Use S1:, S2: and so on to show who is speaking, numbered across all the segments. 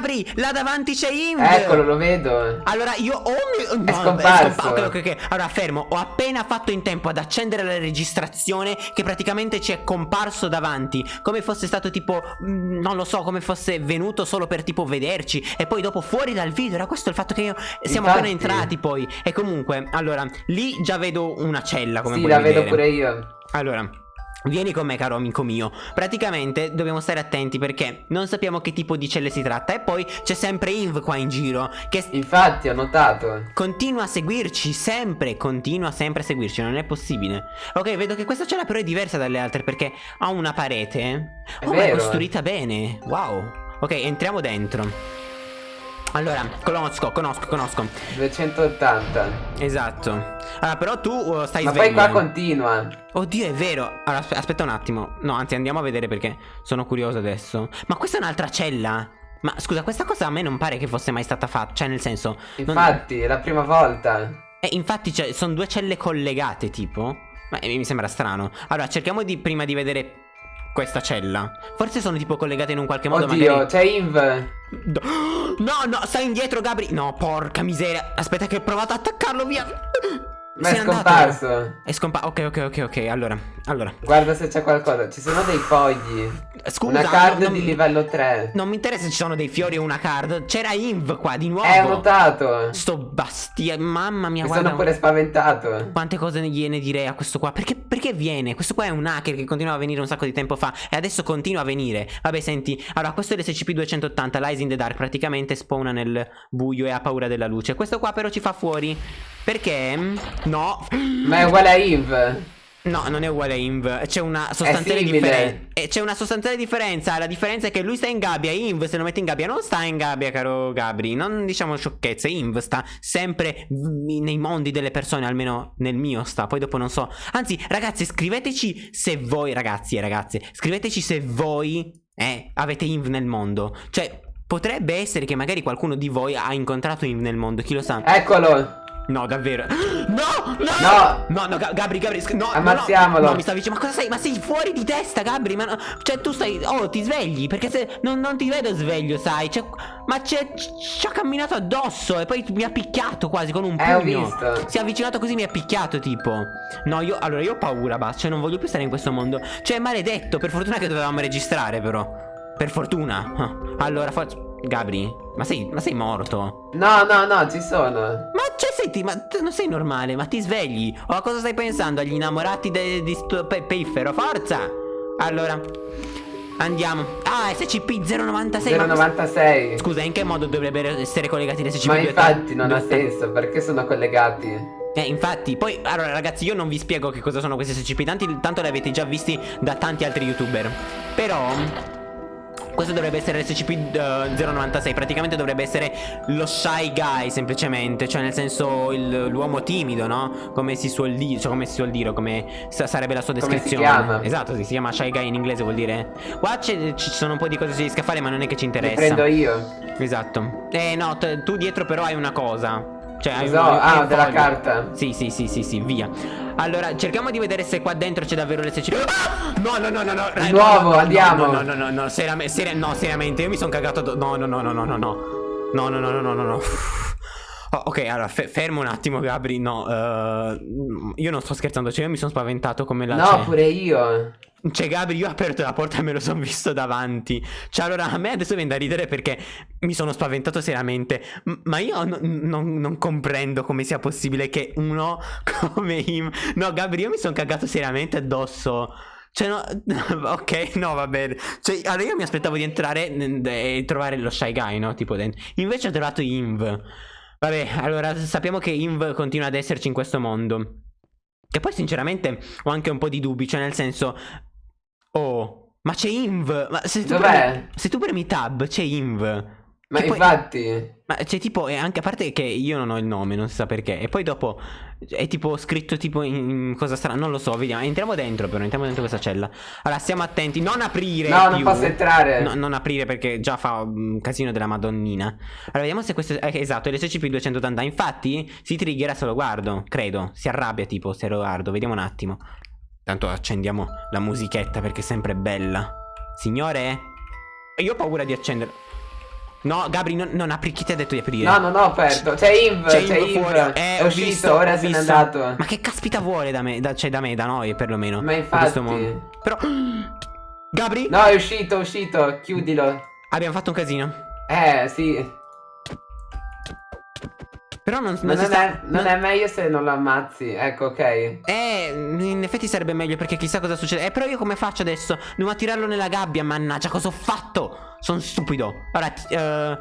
S1: Gabri, là davanti c'è Inv.
S2: Eccolo, lo vedo.
S1: Allora io ho... No,
S2: È scomparso.
S1: È scompa- ok, ok, ok. Allora fermo, ho appena fatto in tempo ad accendere la registrazione che praticamente ci è comparso davanti. Come fosse stato tipo... mm, Non lo so, come fosse venuto solo per tipo vederci. E poi dopo fuori dal video. Era questo il fatto che io... Siamo
S2: Infatti.
S1: appena entrati poi. E comunque, allora, lì già vedo una cella come
S2: Sì,
S1: puoi
S2: la vedo
S1: vedere.
S2: pure io.
S1: Allora, vieni con me caro amico mio. Praticamente dobbiamo stare attenti perché non sappiamo che tipo di celle si tratta. E poi c'è sempre Inv qua in giro Che
S2: Infatti, ho notato.
S1: continua a seguirci sempre Continua sempre a seguirci, non è possibile. Ok, vedo che questa cella però è diversa dalle altre Perché ha una parete
S2: È
S1: Oh, ma è
S2: vero.
S1: costruita bene. Wow. Ok, entriamo dentro allora, conosco, conosco, conosco
S2: 280.
S1: Esatto Allora, però tu uh, stai
S2: Ma
S1: sveglio
S2: poi qua continua.
S1: Oddio, è vero. Allora, aspe- aspetta un attimo. No, anzi, andiamo a vedere perché sono curioso adesso. Ma questa è un'altra cella. Ma scusa, questa cosa a me non pare che fosse mai stata fatta. Cioè, nel senso. non-
S2: Infatti, è la prima volta.
S1: Eh, infatti, cioè, sono due celle collegate, tipo. Ma eh, mi sembra strano. Allora, cerchiamo di prima di vedere questa cella. Forse sono tipo collegate in un qualche modo.
S2: Oddio,
S1: magari.
S2: c'è Inv.
S1: No, no, stai indietro, Gabri. No, porca miseria. Aspetta, che ho provato ad attaccarlo via.
S2: Ma è
S1: n'è andato.
S2: scomparso.
S1: È scomparso. Ok, ok, ok, ok. Allora, allora.
S2: Guarda se c'è qualcosa. Ci sono dei fogli.
S1: Scusa,
S2: Una card di livello 3.
S1: Non mi interessa se ci sono dei fiori o una card. C'era Inv qua di nuovo.
S2: Ho notato.
S1: Sto bastia. Mamma mia,
S2: Mi
S1: guarda.
S2: sono pure spaventato.
S1: Quante cose gliene direi a questo qua? Perché, perché viene? Questo qua è un hacker che continuava a venire un sacco di tempo fa e adesso continua a venire. Vabbè, senti, allora questo è l'SCP-280, Lies in the Dark, praticamente spawna nel buio e ha paura della luce. Questo qua però ci fa fuori. Perché? No.
S2: Ma è uguale a Inv.
S1: No, non è uguale a Inv. C'è una sostanziale differenza. C'è una sostanziale differenza. La differenza è che lui sta in gabbia. Inv, se lo mette in gabbia, non sta in gabbia, caro Gabri. Non diciamo sciocchezze. Inv sta sempre nei mondi delle persone, almeno nel mio sta. Poi dopo non so. Anzi, ragazzi, scriveteci se voi, ragazzi e ragazze, scriveteci se voi eh, avete Inv nel mondo. Cioè. Potrebbe essere che magari qualcuno di voi ha incontrato Inv nel mondo, chi lo sa?
S2: Eccolo.
S1: No, davvero. No, no.
S2: No.
S1: No, no, Ga- Gabri, Gabri, no,
S2: Ammazziamolo.
S1: No, no, mi stavi dicendo, ma cosa sei? Ma sei fuori di testa, Gabri, ma no, cioè tu stai, oh, ti svegli, perché se, non, non ti vedo sveglio, sai, cioè, ma c'è, ci ha camminato addosso e poi mi ha picchiato quasi con un
S2: Eh, ho
S1: pugno.
S2: visto.
S1: Si è avvicinato così, mi ha picchiato, tipo. No, io, allora, io ho paura, basta, cioè non voglio più stare in questo mondo. Cioè, maledetto, per fortuna che dovevamo registrare, però. Per fortuna. Ah, Allora, forza, Gabri, ma sei, ma sei morto?
S2: No, no, no, ci sono.
S1: Ma senti, ma tu non sei normale, ma ti svegli? O a cosa stai pensando? Agli innamorati di pe- piffero? Forza! Allora, andiamo. Ah, SCP-096. ma-
S2: 096.
S1: Scusa, in che modo dovrebbero essere collegati le SCP?
S2: Ma infatti non ha senso, perché sono collegati.
S1: Eh, infatti, poi, allora ragazzi, io non vi spiego che cosa sono questi SCP, tanti, tanto li avete già visti da tanti altri youtuber. Però, questo dovrebbe essere l'SCP-096, praticamente dovrebbe essere lo Shy Guy, semplicemente, cioè nel senso l'uomo timido, no? Come si suol dire, cioè come si suol dire, come sa- sarebbe la sua
S2: si
S1: descrizione.
S2: chiama?
S1: Esatto, sì, si chiama Shy Guy in inglese, vuol dire. Qua ci sono un po' di cose che si riesca a fare, ma non è che ci
S2: Li
S1: interessa.
S2: prendo io.
S1: Esatto. Eh no, tu dietro però hai una cosa. Cioè, hai
S2: ho?
S1: un-
S2: Ah,
S1: un
S2: della
S1: foglio.
S2: carta.
S1: Sì, sì, sì, sì, sì, via. Allora, cerchiamo di vedere se qua dentro c'è davvero l'SCP. Ah! No, no, no, no, no.
S2: Di
S1: eh,
S2: nuovo,
S1: no, no,
S2: andiamo.
S1: No, no, no, no, no, seriame- seria- no, seriamente, io mi sono cagato. No, no, no, no, no, no, no. No, no, no, no, no, no, no. Oh, ok, allora, fe- fermo un attimo, Gabri. No, eh, io non sto scherzando, cioè io mi sono spaventato come la...
S2: No, pure io.
S1: cioè, Gabri, io ho aperto la porta e me lo sono visto davanti. Cioè, allora, a me adesso viene da ridere perché mi sono spaventato seriamente. Ma io no- non, non comprendo come sia possibile che uno come him. No, Gabri, io mi sono cagato seriamente addosso. Cioè, no, ok, no, va bene. Cioè, allora io mi aspettavo di entrare e trovare lo Shy Guy, no? Tipo dentro. Invece ho trovato Inv. Vabbè, allora sappiamo che Inv continua ad esserci in questo mondo. Che poi, sinceramente, ho anche un po' di dubbi. Cioè, nel senso. Oh, ma c'è Inv. Ma se tu, premi, se tu premi tab, c'è Inv.
S2: Ma
S1: poi-
S2: infatti.
S1: Ma c'è tipo, e anche a parte che io non ho il nome, non si sa perché. E poi dopo è tipo scritto tipo in, cosa strana, non lo so, vediamo. Entriamo dentro però, entriamo dentro questa cella. Allora, stiamo attenti, non aprire.
S2: No, non
S1: più.
S2: posso entrare.
S1: No, non aprire perché già fa un casino della madonnina. Allora, vediamo se questo... Eh, esatto, è l'SCP-280. Infatti, si triggera se lo guardo, credo. Si arrabbia tipo se lo guardo. Vediamo un attimo. Tanto accendiamo la musichetta perché è sempre bella. Signore? Io ho paura di accendere... No, Gabri, non, non apri. Chi ti ha detto di aprire?
S2: No, non ho aperto. C'è Inv,
S1: C'è Inv fuori. Eh,
S2: è uscito,
S1: visto,
S2: ora se n'è andato.
S1: Ma che caspita vuole da me? Da, cioè, da me, da noi, perlomeno.
S2: Ma infatti.
S1: Però. Gabri?
S2: No, è uscito, è uscito. Chiudilo.
S1: Abbiamo fatto un casino.
S2: Eh, sì.
S1: Però non, non
S2: non,
S1: sta.
S2: è, non è meglio se non lo ammazzi. Ecco, ok.
S1: Eh, in effetti sarebbe meglio perché chissà cosa succede. Eh, però io come faccio adesso? Devo tirarlo nella gabbia, mannaggia, cosa ho fatto? Sono stupido. Ora, ti- eh,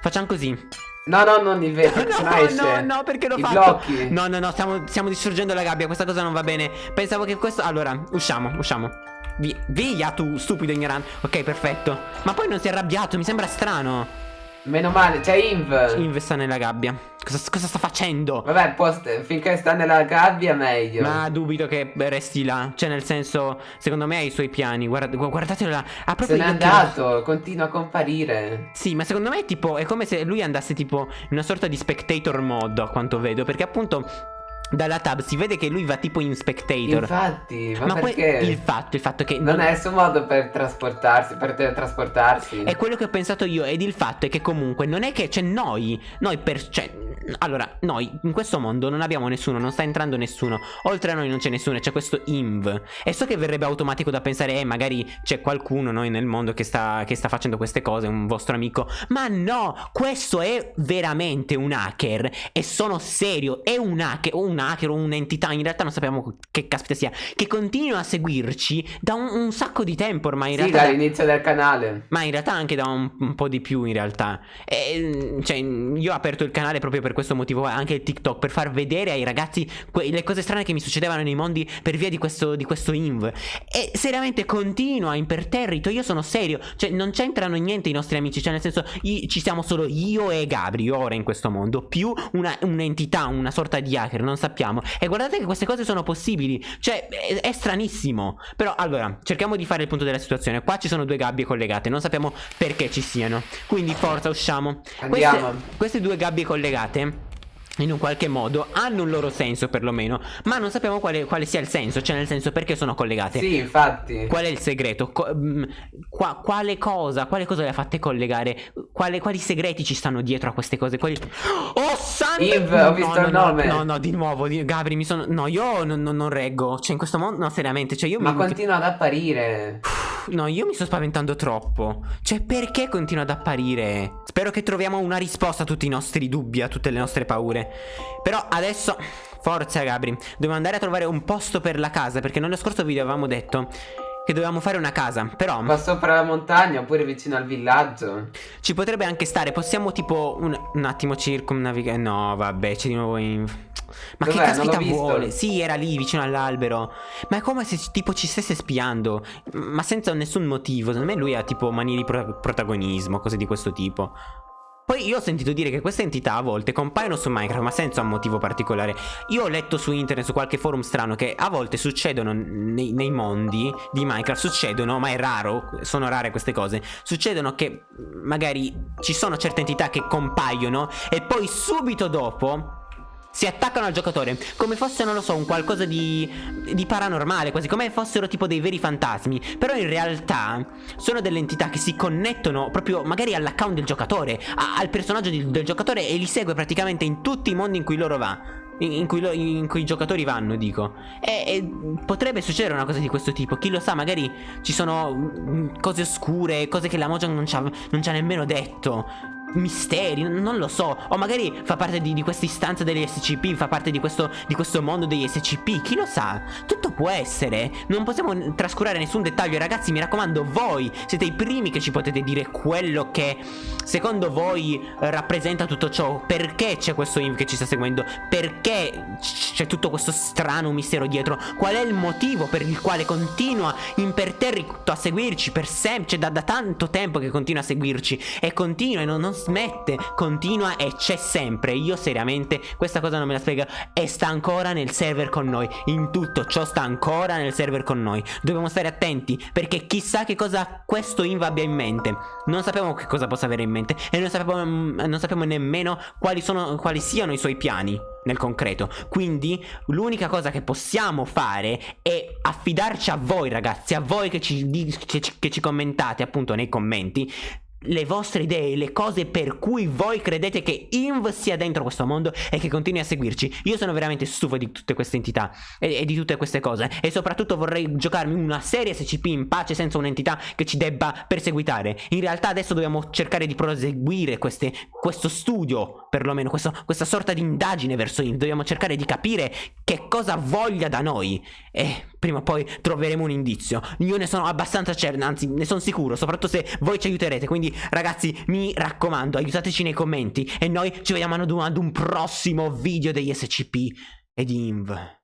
S1: facciamo così.
S2: No, no, non il vetro,
S1: No,
S2: esce.
S1: no, no, perché l'ho
S2: I
S1: fatto?
S2: blocchi.
S1: No, no, no, stiamo, stiamo distruggendo la gabbia, questa cosa non va bene. Pensavo che questo... Allora, usciamo, usciamo. Vi- via tu, stupido ignorante. Ok, perfetto. Ma poi non si è arrabbiato, mi sembra strano.
S2: Meno male, c'è Inv.
S1: Investa nella gabbia. Cosa, cosa sta facendo?
S2: Vabbè, post- finché sta nella gabbia meglio.
S1: Ma dubito che resti là. Cioè, nel senso, secondo me ha i suoi piani. Guarda, gu- guardatelo là. Ha proprio
S2: Se n'è andato, continua a comparire.
S1: Sì, ma secondo me è tipo è come se lui andasse tipo in una sorta di spectator mode, a quanto vedo, perché appunto dalla tab si vede che lui va tipo in spectator.
S2: Infatti, ma,
S1: que-
S2: perché?
S1: il fatto, il fatto che
S2: Non è il suo modo per trasportarsi, per teletrasportarsi.
S1: È quello che ho pensato io ed il fatto è che comunque non è che c'è noi, noi per cioè allora, noi in questo mondo non abbiamo nessuno, non sta entrando nessuno. Oltre a noi non c'è nessuno, c'è questo inv. E so che verrebbe automatico da pensare, eh, magari c'è qualcuno noi nel mondo che sta, che sta facendo queste cose, un vostro amico. Ma no, questo è veramente un hacker. E sono serio, è un hacker, o un hacker o un'entità, in realtà non sappiamo che caspita sia, che continua a seguirci da un, un sacco di tempo ormai. In
S2: sì,
S1: da-
S2: dall'inizio del canale.
S1: ma in realtà anche da un, un po' di più in realtà E, Cioè io ho aperto il canale proprio per questo motivo Anche il TikTok Per far vedere ai ragazzi le cose strane che mi succedevano nei mondi Per via di questo, di questo inv E seriamente continua imperterrito Io sono serio Cioè non c'entrano niente i nostri amici Cioè nel senso ci siamo solo io e Gabri ora in questo mondo Più una- un'entità, una sorta di hacker Non sappiamo E guardate che queste cose sono possibili. Cioè è, è stranissimo. Però allora cerchiamo di fare il punto della situazione. Qua ci sono due gabbie collegate Non sappiamo perché ci siano. Quindi forza usciamo.
S2: Andiamo.
S1: queste, queste due gabbie collegate in un qualche modo hanno un loro senso perlomeno Ma non sappiamo quale, quale sia il senso Cioè nel senso perché sono collegate
S2: Sì, infatti.
S1: Qual è il segreto? Co- mm, qua- quale cosa? Quale cosa le ha fatte collegare? Quale- quali segreti ci stanno dietro a queste cose? Quali... Oh santo!
S2: Yves, ho visto
S1: no,
S2: il
S1: no,
S2: nome.
S1: No, no, di nuovo, di- Gabri, mi sono... No, io non, non- non reggo Cioè in questo mondo, no, seriamente Cioè io
S2: Ma
S1: mi...
S2: continua ad apparire.
S1: No, io mi sto spaventando troppo. Cioè, perché continua ad apparire? Spero che troviamo una risposta a tutti i nostri dubbi, a tutte le nostre paure. Però adesso, forza Gabri, dobbiamo andare a trovare un posto per la casa, perché nello scorso video avevamo detto che dovevamo fare una casa. Però
S2: Qua sopra la montagna oppure vicino al villaggio.
S1: ci potrebbe anche stare, possiamo tipo un, un attimo circumnavigare. No, vabbè, c'è di nuovo in... Ma che caspita vuole? Sì, era lì vicino all'albero. Ma è come se tipo ci stesse spiando. Ma senza nessun motivo. Secondo me lui ha tipo manie di pro- protagonismo, cose di questo tipo. Poi io ho sentito dire che queste entità a volte compaiono su Minecraft, ma senza un motivo particolare. Io ho letto su internet, su qualche forum strano, che a volte succedono nei, nei mondi di Minecraft, succedono, ma è raro, sono rare queste cose, succedono che magari ci sono certe entità che compaiono e poi subito dopo si attaccano al giocatore come fosse, non lo so, un qualcosa di, di paranormale, quasi come fossero tipo dei veri fantasmi. Però in realtà sono delle entità che si connettono proprio magari all'account del giocatore, a- al personaggio di- del giocatore e li segue praticamente in tutti i mondi in cui loro va. In, cui, lo- in cui i giocatori vanno, dico. E, e potrebbe succedere una cosa di questo tipo. Chi lo sa, magari ci sono mm, cose oscure, cose che la Mojang non ci ha nemmeno detto misteri, non lo so. O magari fa parte di, di questa istanza degli SCP, fa parte di questo, di questo mondo degli SCP. Chi lo sa? Tutto può essere. Non possiamo trascurare nessun dettaglio. Ragazzi, mi raccomando, voi siete i primi che ci potete dire quello che secondo voi rappresenta tutto ciò. Perché c'è questo inv che ci sta seguendo? Perché c'è tutto questo strano mistero dietro? Qual è il motivo per il quale continua imperterrito a seguirci per sempre? Cioè, da, da tanto tempo che continua a seguirci e continua e non, non smette, continua e c'è sempre. Io seriamente questa cosa non me la spiego e sta ancora nel server con noi. In tutto ciò sta ancora nel server con noi. Dobbiamo stare attenti perché chissà che cosa questo inv abbia in mente. Non sappiamo che cosa possa avere in mente e non sappiamo, mm, non sappiamo nemmeno quali, sono, quali siano i suoi piani nel concreto. Quindi l'unica cosa che possiamo fare è affidarci a voi ragazzi, a voi che ci- che ci commentate appunto nei commenti le vostre idee, le cose per cui voi credete che Inv sia dentro questo mondo e che continui a seguirci. Io sono veramente stufo di tutte queste entità e, e, di tutte queste cose e soprattutto vorrei giocarmi una serie SCP in pace senza un'entità che ci debba perseguitare. In realtà adesso dobbiamo cercare di proseguire queste, questo studio, perlomeno questo, questa sorta di indagine verso Inv. Dobbiamo cercare di capire che cosa voglia da noi e prima o poi troveremo un indizio. Io ne sono abbastanza certo, anzi ne sono sicuro, soprattutto se voi ci aiuterete. Quindi ragazzi mi raccomando aiutateci nei commenti e noi ci vediamo ad un, ad un prossimo video degli SCP e di INV.